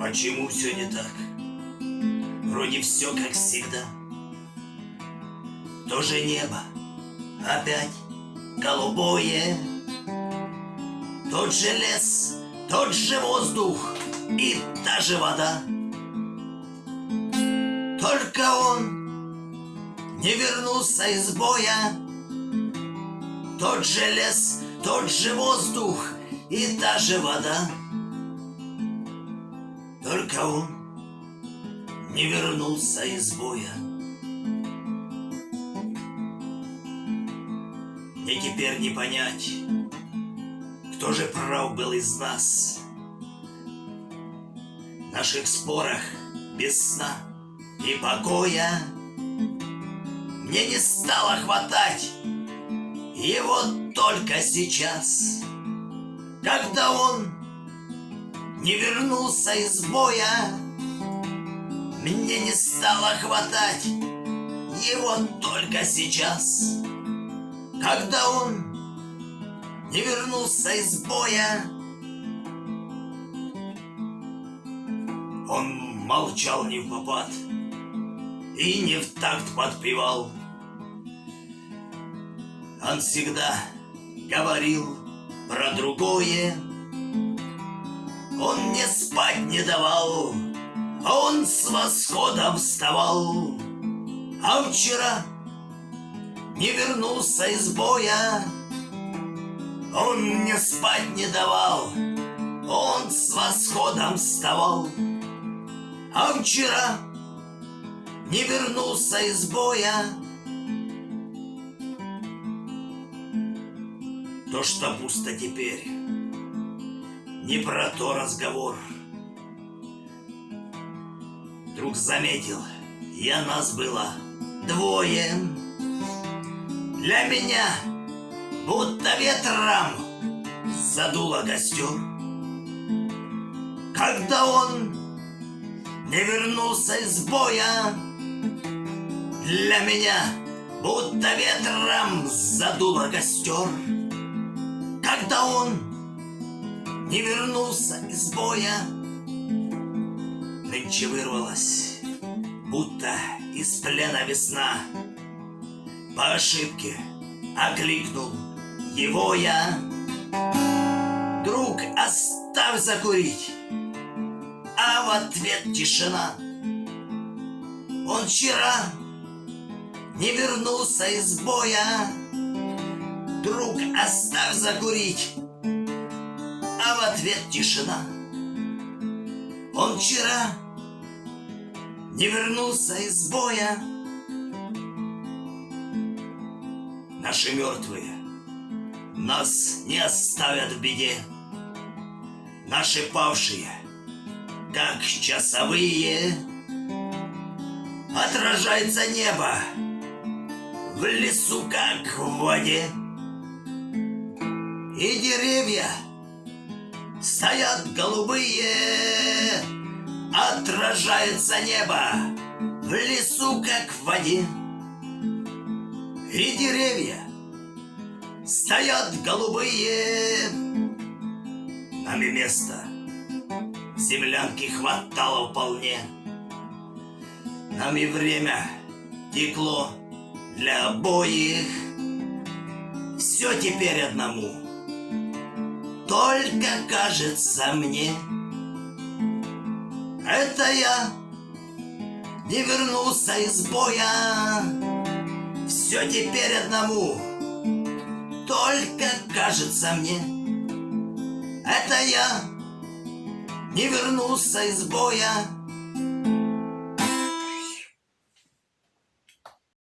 Почему все не так? Вроде все как всегда. То же небо опять голубое. Тот же лес, тот же воздух и та же вода. Только он не вернулся из боя. Тот же лес, тот же воздух и та же вода. Только он не вернулся из боя. Мне теперь не понять, кто же прав был из нас. В наших спорах без сна и покоя Мне не стало хватать его только сейчас, Когда он не вернулся из боя. Мне не стало хватать его только сейчас, когда он не вернулся из боя. Он молчал не в попад и не в такт подпевал. Он всегда говорил про другое, он мне спать не давал, он с восходом вставал. А вчера не вернулся из боя, он мне спать не давал, он с восходом вставал. А вчера не вернулся из боя, То, что пусто теперь, не про то разговор. Вдруг заметил, я нас было двое. Для меня будто ветром задуло костер. Когда он не вернулся из боя, для меня будто ветром задуло костер. Когда он не вернулся из боя. Нынче вырвалась, будто из плена весна. По ошибке окликнул его я. Друг, оставь закурить, а в ответ тишина. Он вчера не вернулся из боя. Друг, оставь закурить, а в ответ тишина. Он вчера не вернулся из боя. Наши мертвые нас не оставят в беде. Наши павшие, как часовые, отражается небо в лесу, как в воде. И деревья Стоят голубые, отражается небо В лесу, как в воде. И деревья стоят голубые. Нам и места в землянке хватало вполне. Нам и время текло для обоих. Все теперь одному — только кажется мне. Это я не вернулся из боя. Все теперь одному. Только кажется мне. Это я не вернулся из боя